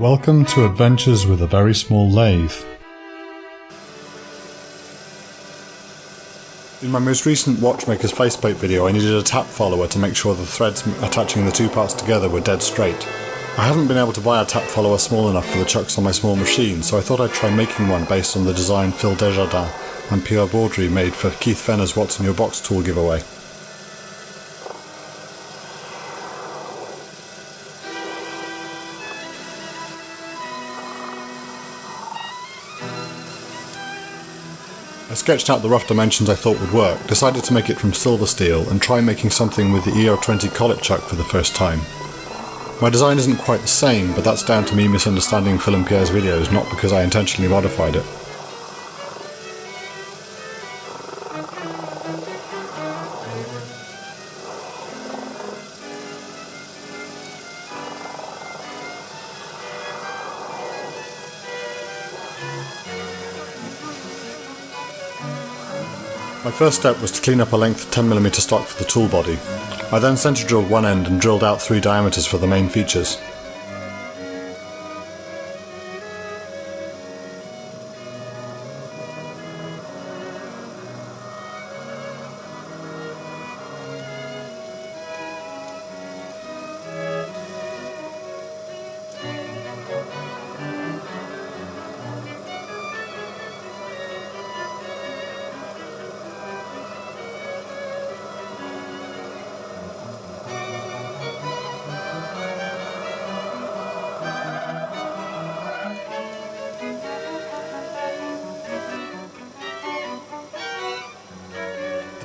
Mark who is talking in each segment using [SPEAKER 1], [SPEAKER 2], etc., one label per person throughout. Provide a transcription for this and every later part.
[SPEAKER 1] Welcome to Adventures with a Very Small Lathe. In my most recent Watchmaker's faceplate video I needed a tap follower to make sure the threads attaching the two parts together were dead straight. I haven't been able to buy a tap follower small enough for the chucks on my small machine, so I thought I'd try making one based on the design Phil Desjardins and Pierre Beaudry made for Keith Fenner's What's in Your Box tool giveaway. Sketched out the rough dimensions I thought would work, decided to make it from silver steel, and try making something with the ER20 collet chuck for the first time. My design isn't quite the same, but that's down to me misunderstanding Phil and Pierre's videos, not because I intentionally modified it. My first step was to clean up a length 10mm stock for the tool body. I then centre drilled one end and drilled out three diameters for the main features.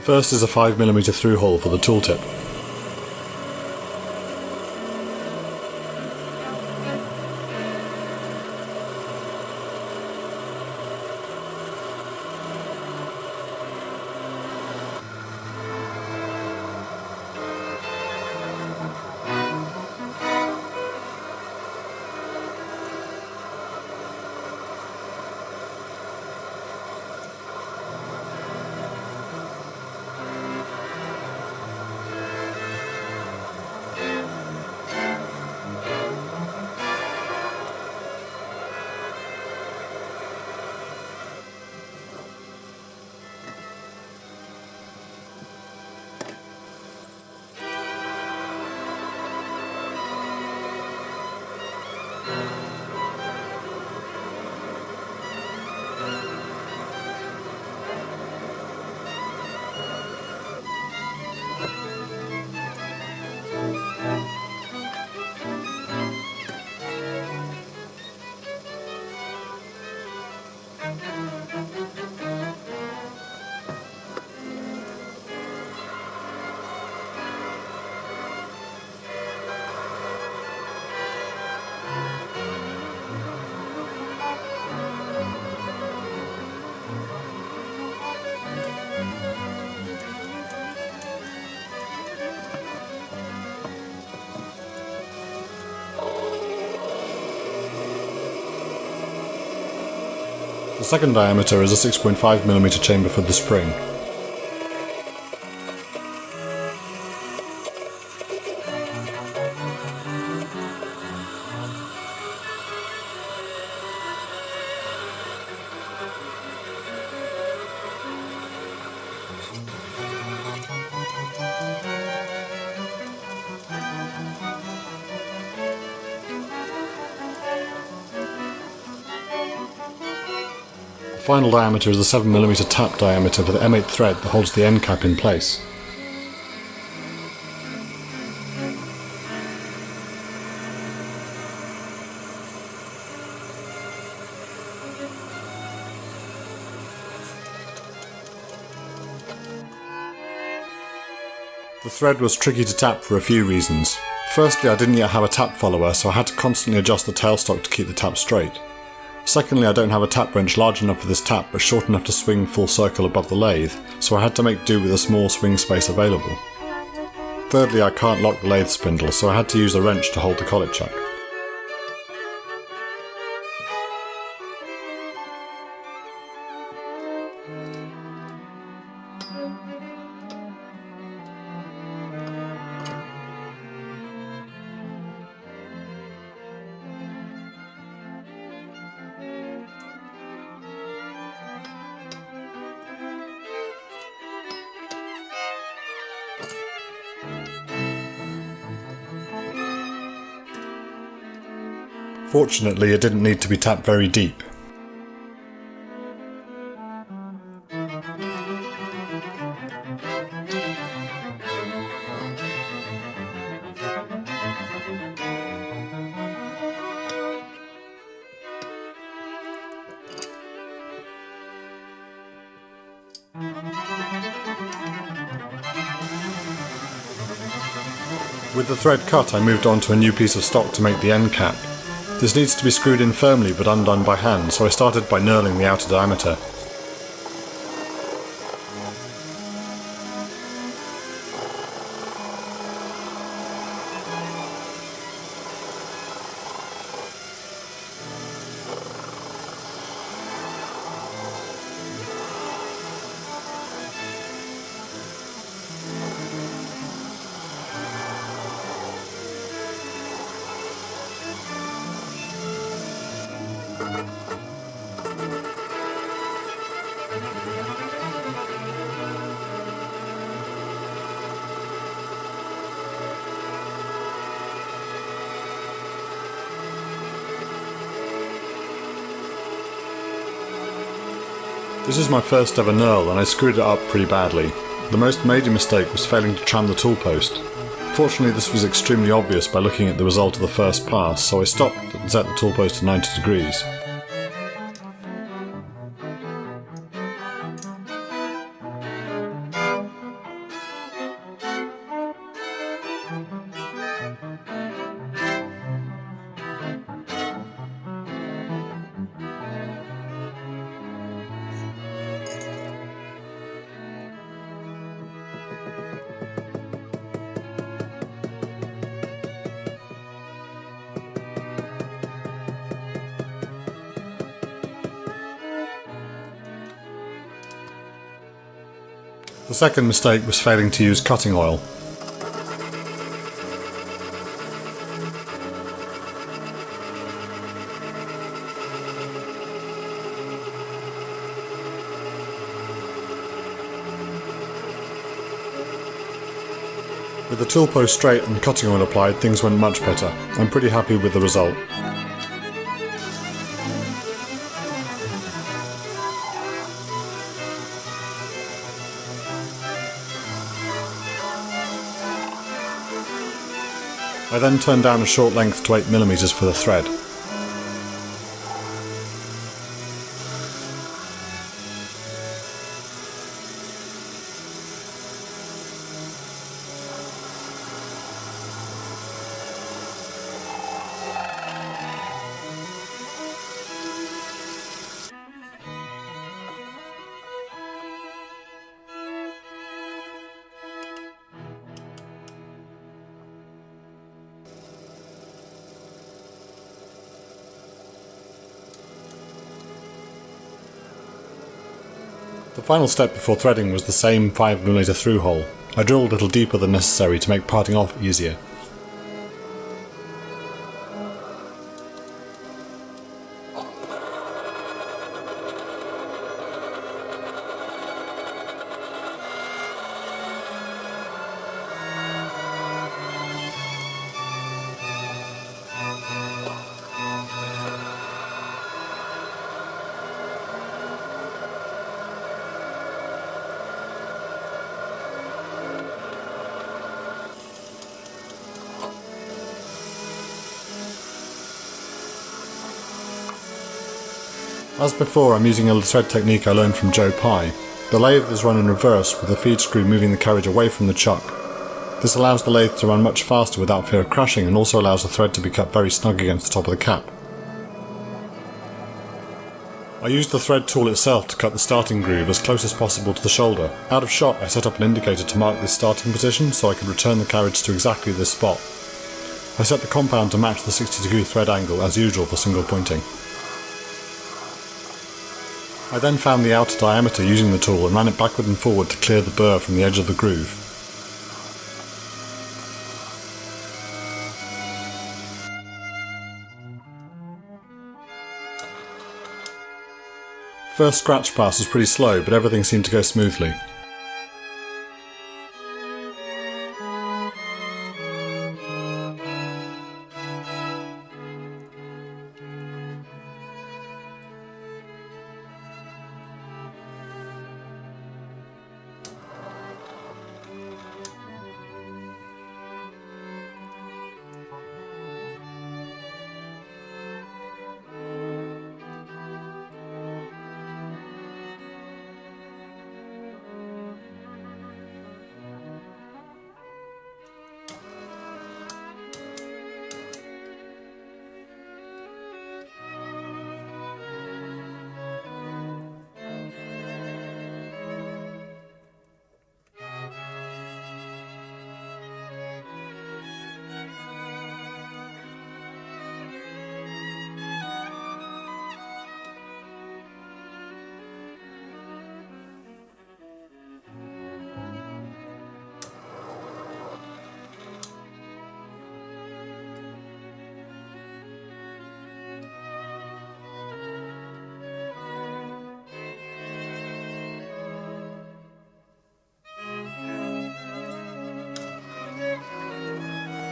[SPEAKER 1] First is a 5mm through hole for the tooltip. Second diameter is a 6.5mm chamber for the spring. Final diameter is the 7mm tap diameter for the M8 thread that holds the end cap in place. The thread was tricky to tap for a few reasons. Firstly, I didn't yet have a tap follower, so I had to constantly adjust the tailstock to keep the tap straight. Secondly, I don't have a tap wrench large enough for this tap but short enough to swing full circle above the lathe, so I had to make do with a small swing space available. Thirdly, I can't lock the lathe spindle, so I had to use a wrench to hold the collet chuck. Fortunately, it didn't need to be tapped very deep. With the thread cut I moved on to a new piece of stock to make the end cap. This needs to be screwed in firmly but undone by hand so I started by knurling the outer diameter. This is my first ever knurl and I screwed it up pretty badly. The most major mistake was failing to tram the tool post. Fortunately this was extremely obvious by looking at the result of the first pass, so I stopped and set the tool post to 90 degrees. The second mistake was failing to use cutting oil. With the tool post straight and cutting oil applied, things went much better. I'm pretty happy with the result. I then turned down a short length to 8mm for the thread. Final step before threading was the same 5mm through hole. I drilled a little deeper than necessary to make parting off easier. As before, I'm using a thread technique I learned from Joe Pye. The lathe is run in reverse with the feed screw moving the carriage away from the chuck. This allows the lathe to run much faster without fear of crashing and also allows the thread to be cut very snug against the top of the cap. I used the thread tool itself to cut the starting groove as close as possible to the shoulder. Out of shot I set up an indicator to mark this starting position so I could return the carriage to exactly this spot. I set the compound to match the 60 degree thread angle as usual for single pointing. I then found the outer diameter using the tool and ran it backward and forward to clear the burr from the edge of the groove. First scratch pass was pretty slow, but everything seemed to go smoothly.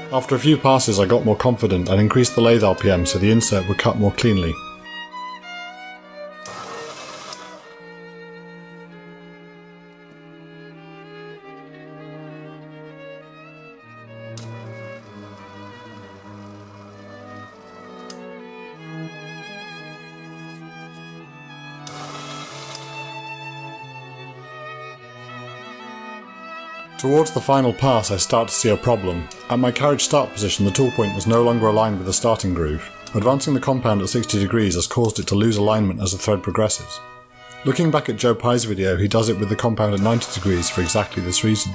[SPEAKER 1] After a few passes I got more confident and increased the lathe RPM so the insert would cut more cleanly. Towards the final pass I start to see a problem. At my carriage start position the tool point was no longer aligned with the starting groove. Advancing the compound at 60 degrees has caused it to lose alignment as the thread progresses. Looking back at Joe Pye's video he does it with the compound at 90 degrees for exactly this reason.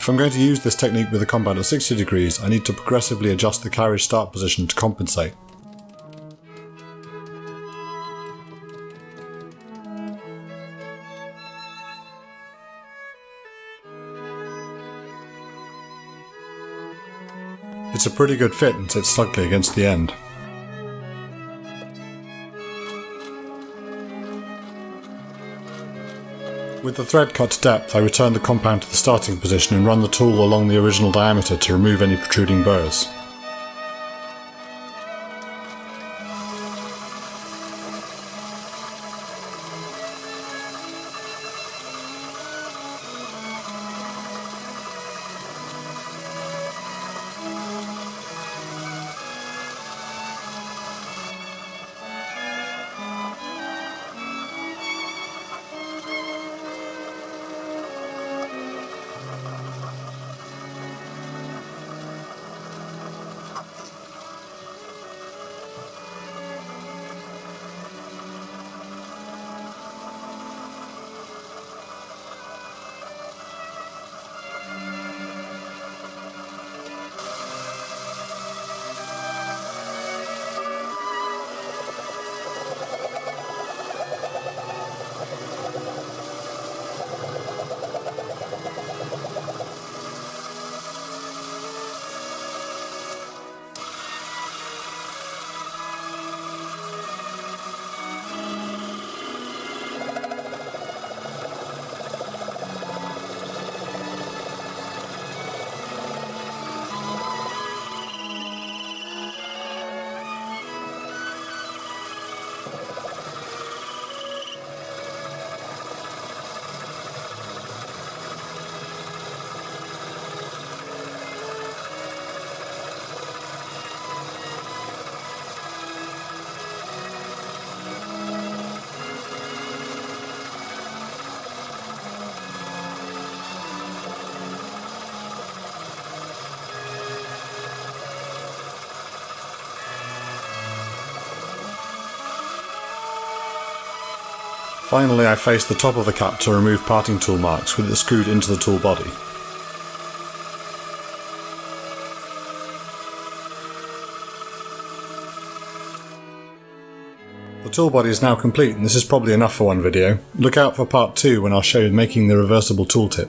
[SPEAKER 1] If I'm going to use this technique with the compound at 60 degrees I need to progressively adjust the carriage start position to compensate. It's a pretty good fit and sits snugly against the end. With the thread cut to depth I return the compound to the starting position and run the tool along the original diameter to remove any protruding burrs. Finally I face the top of the cap to remove parting tool marks with it screwed into the tool body. The tool body is now complete and this is probably enough for one video. Look out for part 2 when I'll show you making the reversible tooltip.